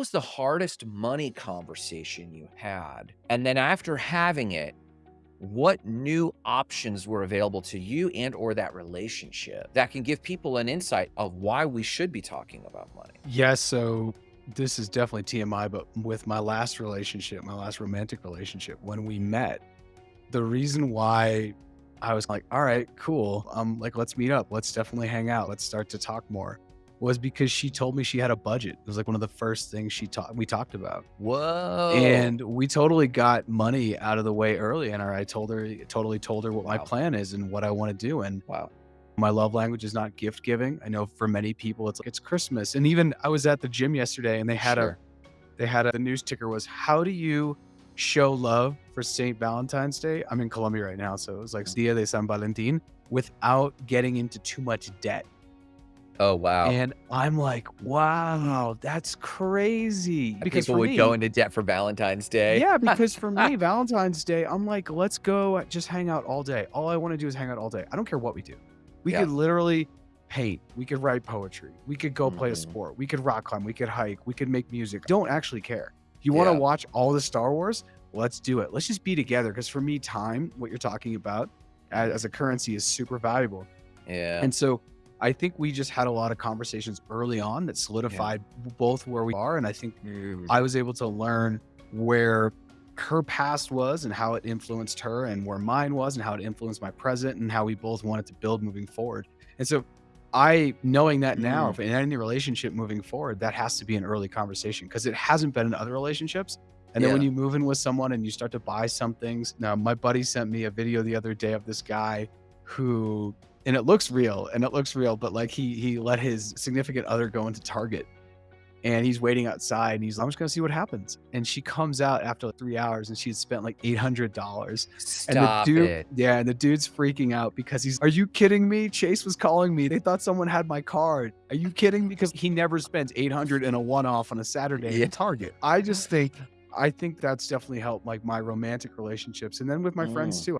was the hardest money conversation you had? And then after having it, what new options were available to you and or that relationship that can give people an insight of why we should be talking about money? Yes, so this is definitely TMI, but with my last relationship, my last romantic relationship, when we met, the reason why I was like, all right, cool. Um, like, let's meet up. Let's definitely hang out. Let's start to talk more. Was because she told me she had a budget. It was like one of the first things she talked we talked about. Whoa. And we totally got money out of the way early. And I told her totally told her what my plan is and what I want to do. And wow. my love language is not gift giving. I know for many people it's like it's Christmas. And even I was at the gym yesterday and they had Sure. a they had a the news ticker was how do you show love for St. Valentine's Day? I'm in Colombia right now, so it was like hmm. Dia de San Valentin without getting into too much debt. Oh wow. And I'm like, wow, that's crazy. Because people would me, go into debt for Valentine's Day. yeah, because for me, Valentine's Day, I'm like, let's go just hang out all day. All I want to do is hang out all day. I don't care what we do. We Yeah. could literally paint. We could write poetry. We could go play a Mhm. sport. We could rock climb. We could hike. We could make music. Don't actually care. You want to Yeah. watch all the Star Wars, let's do it. Let's just be together. Because for me, time, what you're talking about as, as a currency is super valuable. Yeah. And so I think we just had a lot of conversations early on that solidified both where we are. And I think Mm. I was able to learn where her past was and how it influenced her and where mine was and how it influenced my present and how we both wanted to build moving forward. And so I knowing that now Mm. in any relationship moving forward, that has to be an early conversation because it hasn't been in other relationships. And then when you move in with someone and you start to buy some things. Now, my buddy sent me a video the other day of this guy who and it looks real and it looks real, but like he he let his significant other go into Target and he's waiting outside and he's like, I'm just gonna see what happens. And she comes out after like three hours and she'd spent like eight hundred dollars. And the Stop dude it. Yeah, and the dude's freaking out because he's Are you kidding me? Chase was calling me. They thought someone had my card. Are you kidding? Because he never spends 800 in a one-off on a Saturday Yeah. at Target. I just think I think that's definitely helped like my romantic relationships. And then with my friends Mm. too.